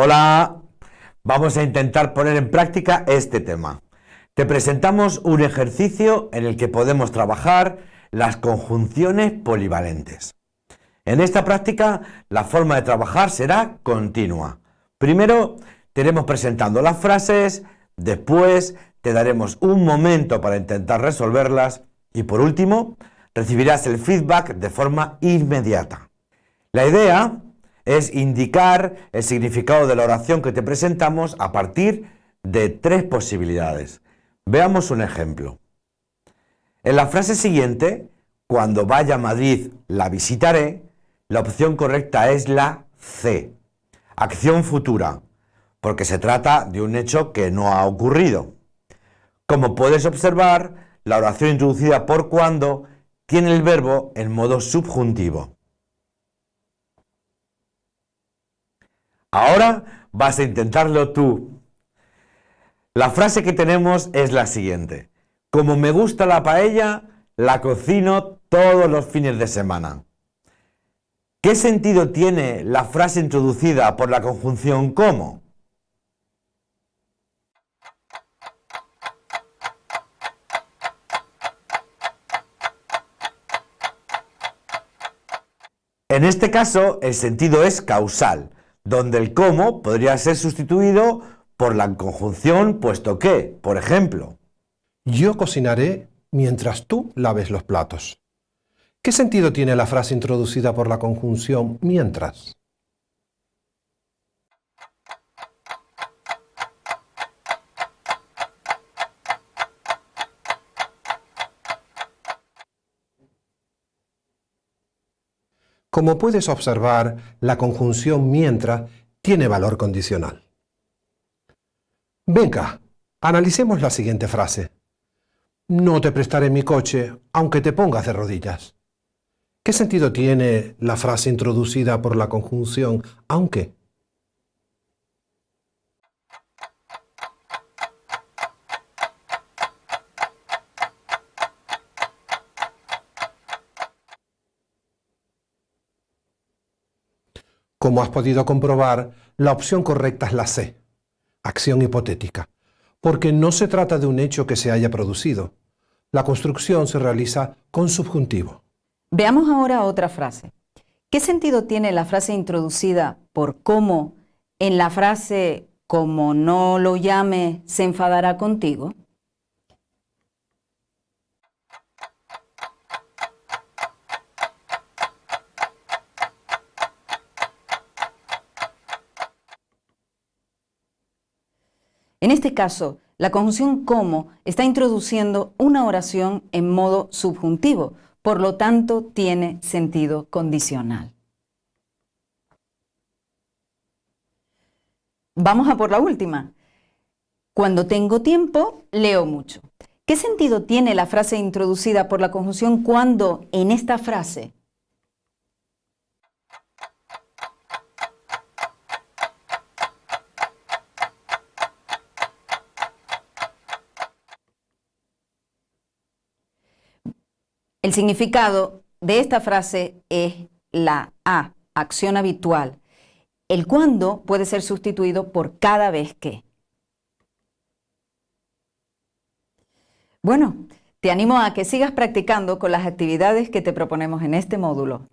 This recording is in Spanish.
Hola, vamos a intentar poner en práctica este tema. Te presentamos un ejercicio en el que podemos trabajar las conjunciones polivalentes. En esta práctica, la forma de trabajar será continua. Primero, tenemos presentando las frases, después te daremos un momento para intentar resolverlas y por último, recibirás el feedback de forma inmediata. La idea es indicar el significado de la oración que te presentamos a partir de tres posibilidades. Veamos un ejemplo. En la frase siguiente, cuando vaya a Madrid la visitaré, la opción correcta es la C, acción futura, porque se trata de un hecho que no ha ocurrido. Como puedes observar, la oración introducida por cuando tiene el verbo en modo subjuntivo. Ahora vas a intentarlo tú. La frase que tenemos es la siguiente. Como me gusta la paella, la cocino todos los fines de semana. ¿Qué sentido tiene la frase introducida por la conjunción como? En este caso, el sentido es causal, donde el cómo podría ser sustituido por la conjunción puesto que, por ejemplo, yo cocinaré mientras tú laves los platos. ¿Qué sentido tiene la frase introducida por la conjunción mientras? Como puedes observar, la conjunción mientras tiene valor condicional. Venga, analicemos la siguiente frase. No te prestaré mi coche, aunque te pongas de rodillas. ¿Qué sentido tiene la frase introducida por la conjunción aunque? Como has podido comprobar, la opción correcta es la C, acción hipotética, porque no se trata de un hecho que se haya producido. La construcción se realiza con subjuntivo. Veamos ahora otra frase. ¿Qué sentido tiene la frase introducida por cómo en la frase como no lo llame se enfadará contigo? En este caso, la conjunción como está introduciendo una oración en modo subjuntivo, por lo tanto tiene sentido condicional. Vamos a por la última. Cuando tengo tiempo, leo mucho. ¿Qué sentido tiene la frase introducida por la conjunción cuando en esta frase El significado de esta frase es la A, acción habitual. El cuándo puede ser sustituido por cada vez que. Bueno, te animo a que sigas practicando con las actividades que te proponemos en este módulo.